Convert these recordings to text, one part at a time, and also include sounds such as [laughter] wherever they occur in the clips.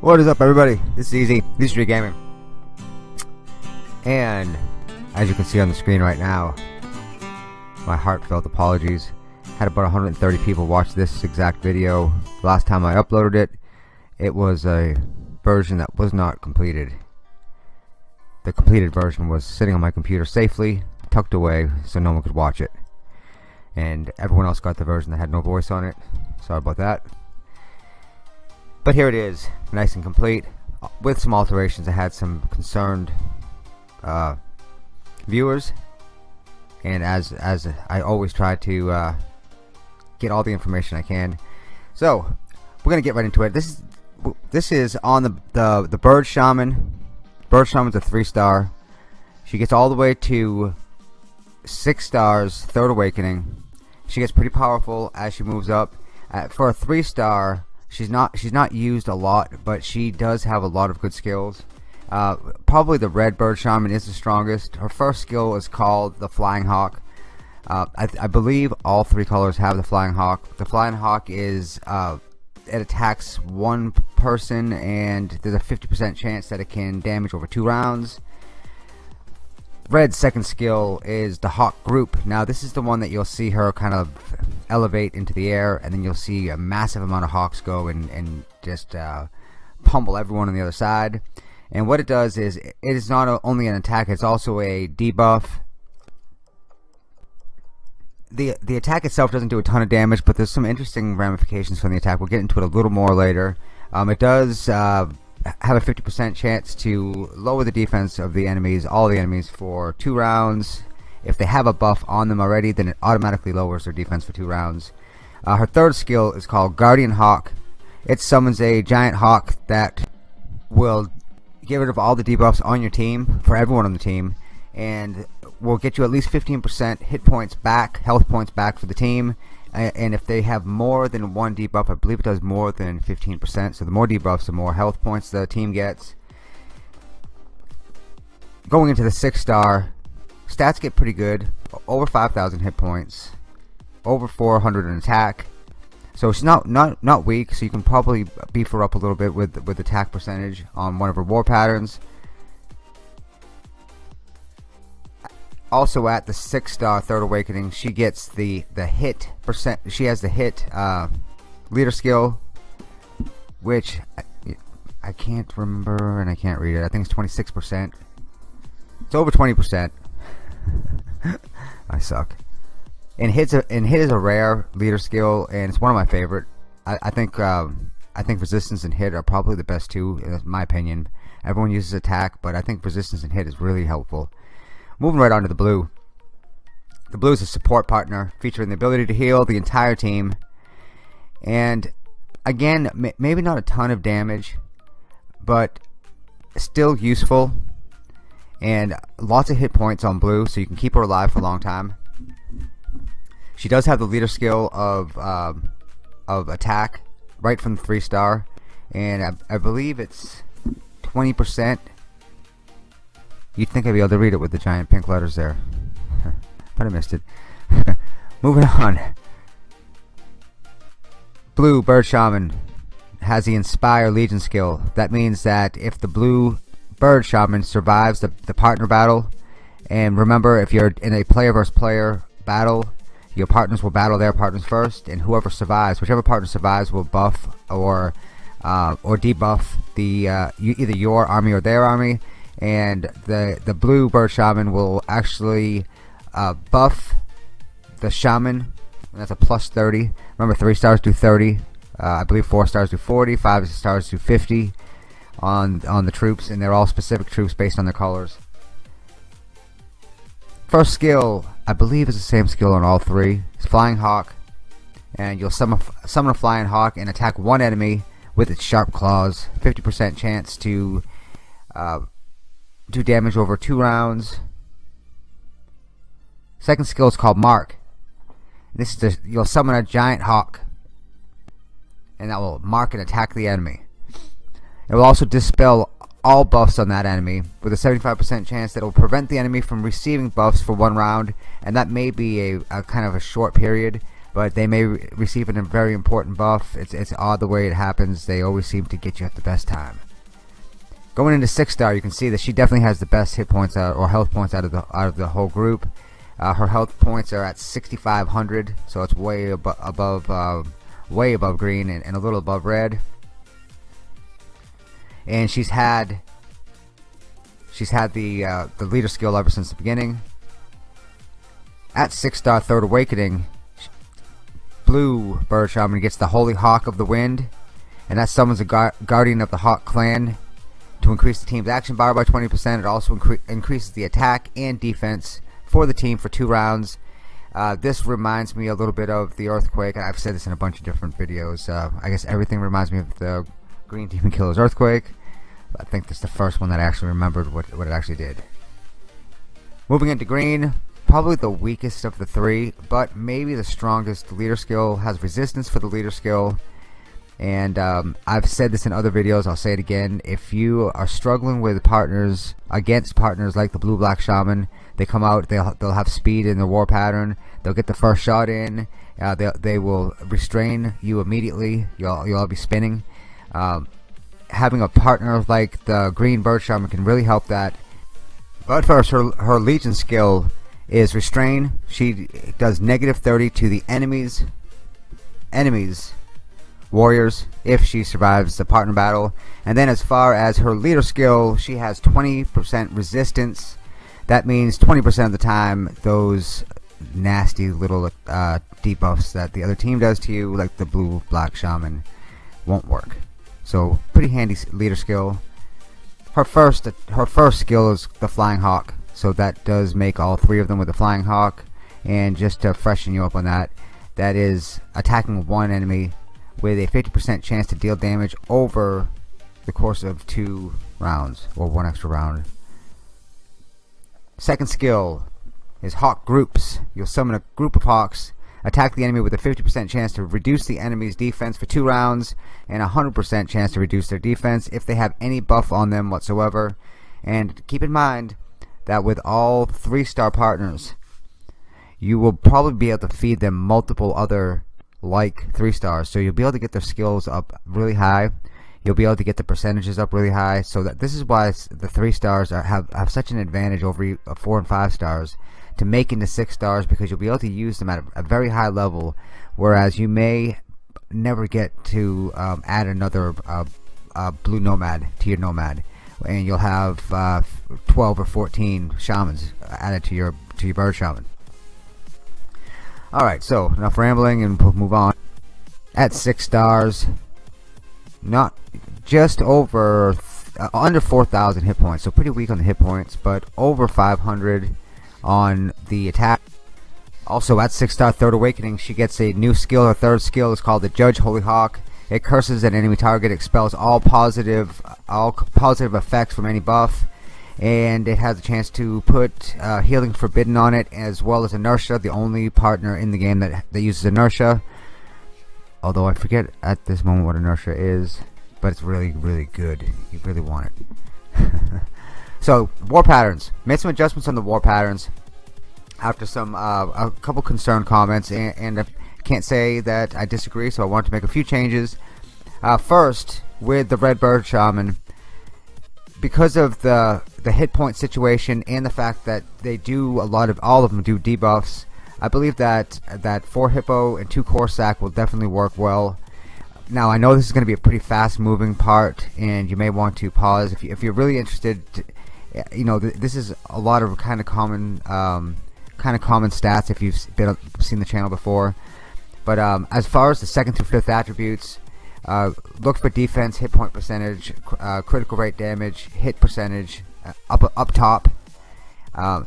What is up everybody? This is Easy, Easy Street Gaming. And as you can see on the screen right now, my heartfelt apologies. Had about 130 people watch this exact video. Last time I uploaded it, it was a version that was not completed. The completed version was sitting on my computer safely, tucked away, so no one could watch it. And everyone else got the version that had no voice on it. Sorry about that. But here it is, nice and complete. With some alterations, I had some concerned uh, viewers, and as as I always try to uh, get all the information I can. So we're gonna get right into it. This is this is on the the the bird shaman. Bird shaman's a three star. She gets all the way to six stars, third awakening. She gets pretty powerful as she moves up. Uh, for a three star, she's not she's not used a lot, but she does have a lot of good skills. Uh, probably the red bird shaman is the strongest. Her first skill is called the flying hawk. Uh, I, I, believe all three colors have the flying hawk. The flying hawk is uh, it attacks one person and there's a 50% chance that it can damage over two rounds. Red's second skill is the hawk group. Now this is the one that you'll see her kind of elevate into the air and then you'll see a massive amount of hawks go and, and just uh, pummel everyone on the other side. And what it does is it is not only an attack it's also a debuff. The the attack itself doesn't do a ton of damage but there's some interesting ramifications from the attack. We'll get into it a little more later. Um, it does uh, have a 50% chance to lower the defense of the enemies all the enemies for two rounds if they have a buff on them already, then it automatically lowers their defense for two rounds. Uh, her third skill is called Guardian Hawk. It summons a giant hawk that will get rid of all the debuffs on your team, for everyone on the team, and will get you at least 15% hit points back, health points back for the team. And if they have more than one debuff, I believe it does more than 15%. So the more debuffs, the more health points the team gets. Going into the six star, Stats get pretty good. Over 5,000 hit points. Over 400 in attack. So she's not not not weak. So you can probably beef her up a little bit with with attack percentage on one of her war patterns. Also at the six star third awakening, she gets the the hit percent. She has the hit uh, leader skill, which I, I can't remember and I can't read it. I think it's 26 percent. It's over 20 percent. [laughs] I suck. And hits a, and hit is a rare leader skill, and it's one of my favorite. I, I think um, I think resistance and hit are probably the best two, in my opinion. Everyone uses attack, but I think resistance and hit is really helpful. Moving right on to the blue. The blue is a support partner, featuring the ability to heal the entire team. And again, maybe not a ton of damage, but still useful and lots of hit points on blue so you can keep her alive for a long time. She does have the leader skill of um, of attack right from the three star. And I, I believe it's 20% you'd think I'd be able to read it with the giant pink letters there. [laughs] But I missed it. [laughs] Moving on. Blue bird shaman has the inspire legion skill. That means that if the blue Bird Shaman survives the, the partner battle. And remember, if you're in a player versus player battle, your partners will battle their partners first, and whoever survives, whichever partner survives, will buff or uh, or debuff the uh, you, either your army or their army. And the the blue bird shaman will actually uh, buff the shaman. And that's a plus 30. Remember, three stars do 30. Uh, I believe four stars do 40. Five stars do 50 on on the troops, and they're all specific troops based on their colors. First skill, I believe, is the same skill on all three. It's Flying Hawk, and you'll summon, summon a Flying Hawk and attack one enemy with its sharp claws. 50% chance to uh, do damage over two rounds. Second skill is called Mark. This is the, you'll summon a giant hawk, and that will mark and attack the enemy. It will also dispel all buffs on that enemy with a 75% chance that it will prevent the enemy from receiving buffs for one round and that may be a, a kind of a short period but they may re receive a very important buff. It's, it's odd the way it happens. They always seem to get you at the best time. Going into six star, you can see that she definitely has the best hit points out, or health points out of the out of the whole group. Uh, her health points are at 6,500, so it's way abo above, uh, way above green and, and, a little above red. And she's had, she's had the uh, the leader skill ever since the beginning. At six star third awakening, blue bird shaman gets the holy hawk of the wind, and that summons a gu guardian of the hawk clan to increase the team's action bar by 20%. It also incre increases the attack and defense for the team for two rounds. Uh, this reminds me a little bit of the Earthquake. I've said this in a bunch of different videos. Uh, I guess everything reminds me of the Green Demon Killer's Earthquake. I think that's the first one that I actually remembered what, what it actually did. Moving into green, probably the weakest of the three, but maybe the strongest leader skill, has resistance for the leader skill, and um, I've said this in other videos I'll say it again. If you are struggling with partners against partners like the blue black shaman they come out they'll, they'll have speed in the war pattern. They'll get the first shot in uh, they, they will restrain you immediately. You'll, you'll all be spinning um, having a partner like the green bird shaman can really help that. But first her, her legion skill is restrain. She does negative 30 to the enemies enemies warriors if she survives the partner battle. And then as far as her leader skill she has 20% resistance. That means 20% of the time those nasty little uh, debuffs that the other team does to you like the blue black shaman won't work so pretty handy leader skill her first her first skill is the flying hawk so that does make all three of them with the flying hawk and just to freshen you up on that that is attacking one enemy with a 50% chance to deal damage over the course of two rounds or one extra round. Second skill is Hawk Groups. You'll summon a group of Hawks, attack the enemy with a 50% chance to reduce the enemy's defense for two rounds, and a 100% chance to reduce their defense if they have any buff on them whatsoever. And keep in mind that with all three star partners, you will probably be able to feed them multiple other like three stars. So you'll be able to get their skills up really high. You'll be able to get the percentages up really high. So that this is why the three stars are, have, have such an advantage over uh, four and five stars to make into six stars because you'll be able to use them at a, a very high level whereas you may never get to um, add another uh, uh, blue nomad to your nomad. And you'll have uh, 12 or 14 shamans added to your to your bird shaman. Alright, so enough rambling and we'll move on. At six stars, not just over uh, under 4,000 hit points, so pretty weak on the hit points, but over 500 on the attack. Also, at six star third awakening, she gets a new skill. Her third skill is called the Judge Holy Hawk. It curses an enemy target, expels all positive, all positive effects from any buff, and it has a chance to put uh, Healing Forbidden on it as well as Inertia, the only partner in the game that, that uses Inertia. Although I forget at this moment what Inertia is, but it's really, really good. You really want it. So, War Patterns. Made some adjustments on the War Patterns after some uh, a couple concerned comments, and, and I can't say that I disagree, so I want to make a few changes. Uh, first, with the Red Bird Shaman, because of the the hit point situation and the fact that they do a lot of all of them do debuffs I believe that that 4 Hippo and 2 Corsac will definitely work well now I know this is going to be a pretty fast moving part and you may want to pause if, you, if you're really interested you know th this is a lot of kind of common um, kind of common stats if you've been seen the channel before but um, as far as the second through fifth attributes uh, look for defense, hit point percentage, uh, critical rate damage, hit percentage, uh, up up top. Um,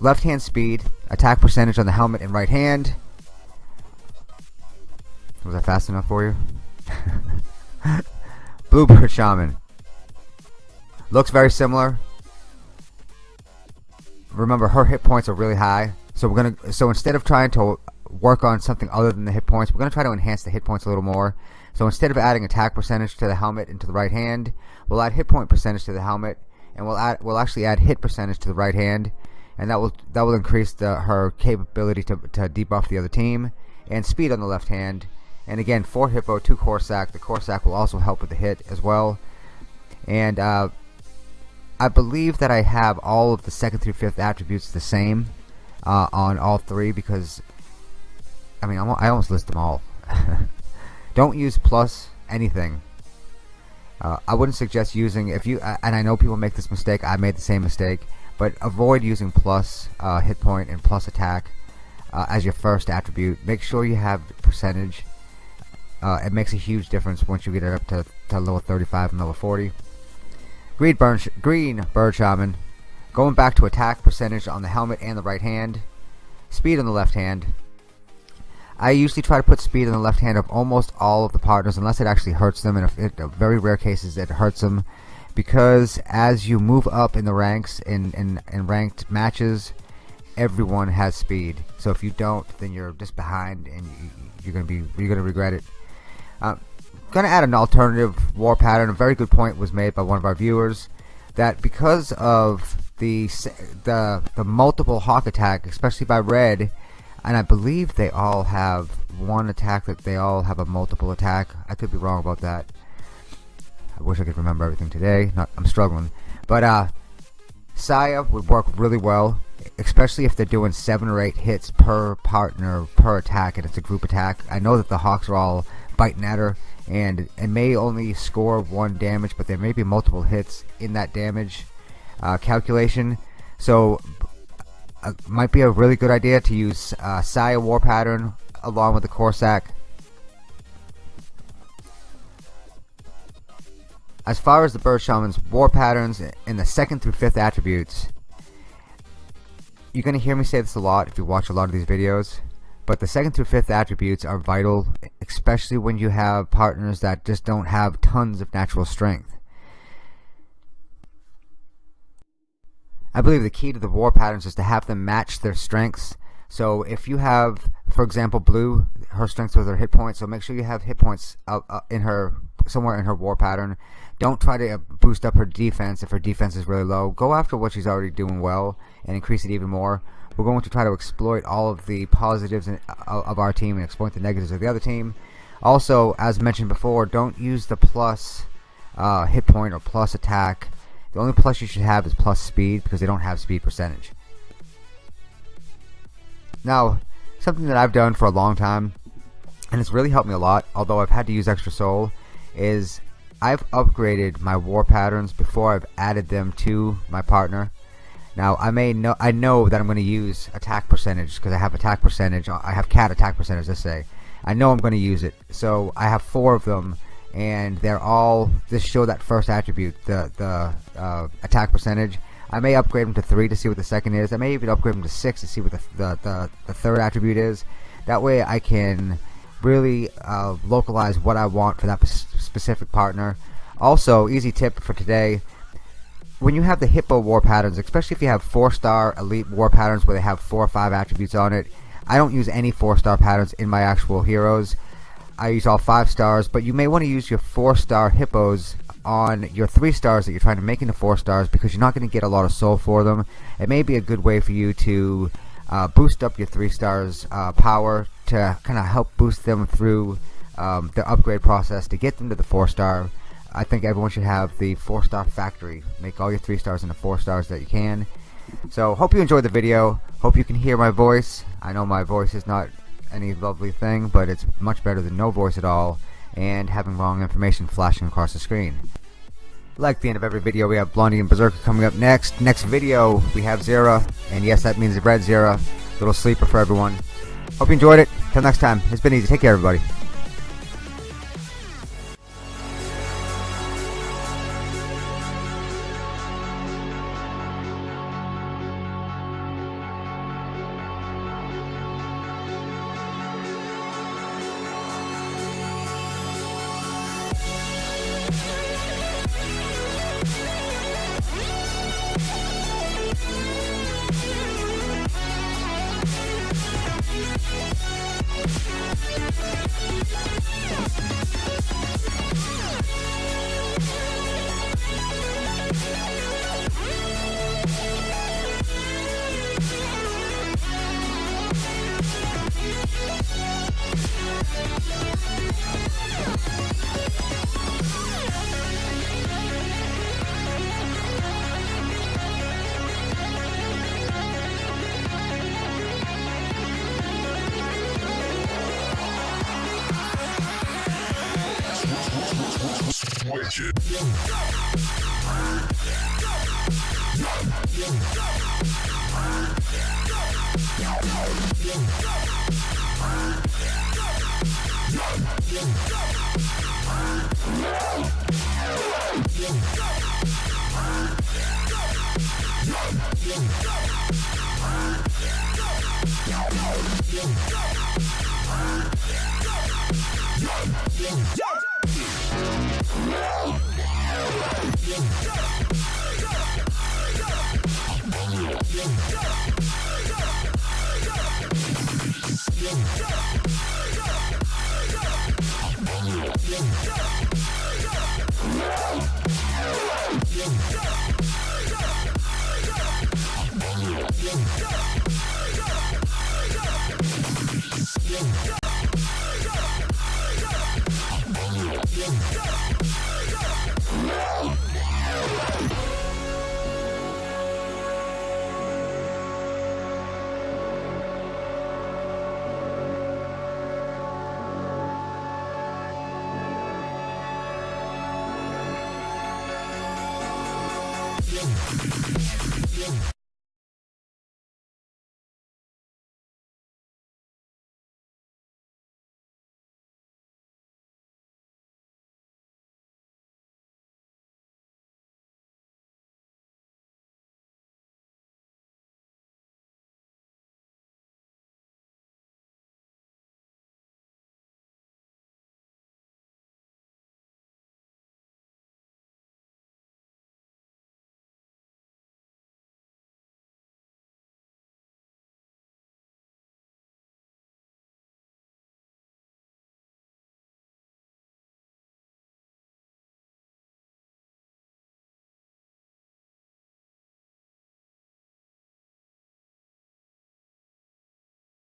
left hand speed, attack percentage on the helmet and right hand. Was that fast enough for you? [laughs] Bluebird Shaman. Looks very similar. Remember, her hit points are really high. So we're gonna. So instead of trying to work on something other than the hit points, we're gonna try to enhance the hit points a little more. So instead of adding attack percentage to the helmet and to the right hand, we'll add hit point percentage to the helmet, and we'll add we'll actually add hit percentage to the right hand, and that will that will increase the, her capability to to debuff the other team, and speed on the left hand. And again, 4 Hippo, 2 Corsac. The Corsac will also help with the hit as well. And uh, I believe that I have all of the second through fifth attributes the same uh, on all three because I mean I almost list them all. [laughs] Don't use plus anything. Uh, I wouldn't suggest using if you and I know people make this mistake. I made the same mistake, but avoid using plus uh, hit point and plus attack uh, as your first attribute. Make sure you have percentage. Uh, it makes a huge difference once you get it up to, to level 35 and level 40. Green, burn green bird shaman. Going back to attack percentage on the helmet and the right hand. Speed on the left hand. I usually try to put speed on the left hand of almost all of the partners unless it actually hurts them. And in very rare cases it hurts them. Because as you move up in the ranks in, in, in ranked matches, everyone has speed. So if you don't, then you're just behind and you, are gonna be you're gonna regret it. Uh, going to add an alternative war pattern. A very good point was made by one of our viewers that because of the the the multiple hawk attack, especially by red, and I believe they all have one attack that they all have a multiple attack. I could be wrong about that. I wish I could remember everything today. Not, I'm struggling, but uh, Saya would work really well, especially if they're doing seven or eight hits per partner per attack, and it's a group attack. I know that the Hawks are all biting at her and it may only score one damage but there may be multiple hits in that damage uh, calculation. So uh, might be a really good idea to use uh, Saya War Pattern along with the Corsac. As far as the Bird Shaman's War Patterns in the second through fifth attributes you're gonna hear me say this a lot if you watch a lot of these videos but the second through fifth attributes are vital, especially when you have partners that just don't have tons of natural strength. I believe the key to the war patterns is to have them match their strengths. So if you have, for example, blue, her strengths with her hit points, so make sure you have hit points uh, uh, in her somewhere in her war pattern. Don't try to boost up her defense if her defense is really low. Go after what she's already doing well and increase it even more we're going to try to exploit all of the positives uh, of our team and exploit the negatives of the other team. Also, as mentioned before, don't use the plus uh, hit point or plus attack. The only plus you should have is plus speed because they don't have speed percentage. Now, something that I've done for a long time, and it's really helped me a lot, although I've had to use extra soul, is I've upgraded my war patterns before I've added them to my partner. Now I may know I know that I'm going to use attack percentage because I have attack percentage. I have cat attack percentage. Let's say I know I'm going to use it. So I have four of them, and they're all just show that first attribute, the the uh, attack percentage. I may upgrade them to three to see what the second is. I may even upgrade them to six to see what the the, the, the third attribute is. That way I can really uh, localize what I want for that specific partner. Also, easy tip for today when you have the Hippo war patterns, especially if you have four-star elite war patterns where they have four or five attributes on it, I don't use any four-star patterns in my actual heroes. I use all five stars, but you may want to use your four-star hippos on your three stars that you're trying to make into four stars because you're not going to get a lot of soul for them. It may be a good way for you to uh, boost up your three stars uh, power to kind of help boost them through um, the upgrade process to get them to the four star I think everyone should have the four star factory. Make all your three stars into four stars that you can. So hope you enjoyed the video. Hope you can hear my voice. I know my voice is not any lovely thing but it's much better than no voice at all and having wrong information flashing across the screen. Like the end of every video we have Blondie and Berserker coming up next. Next video we have Zera and yes that means red Zera. Little sleeper for everyone. Hope you enjoyed it. Till next time it's been easy. Take care everybody Yeah. Yeah.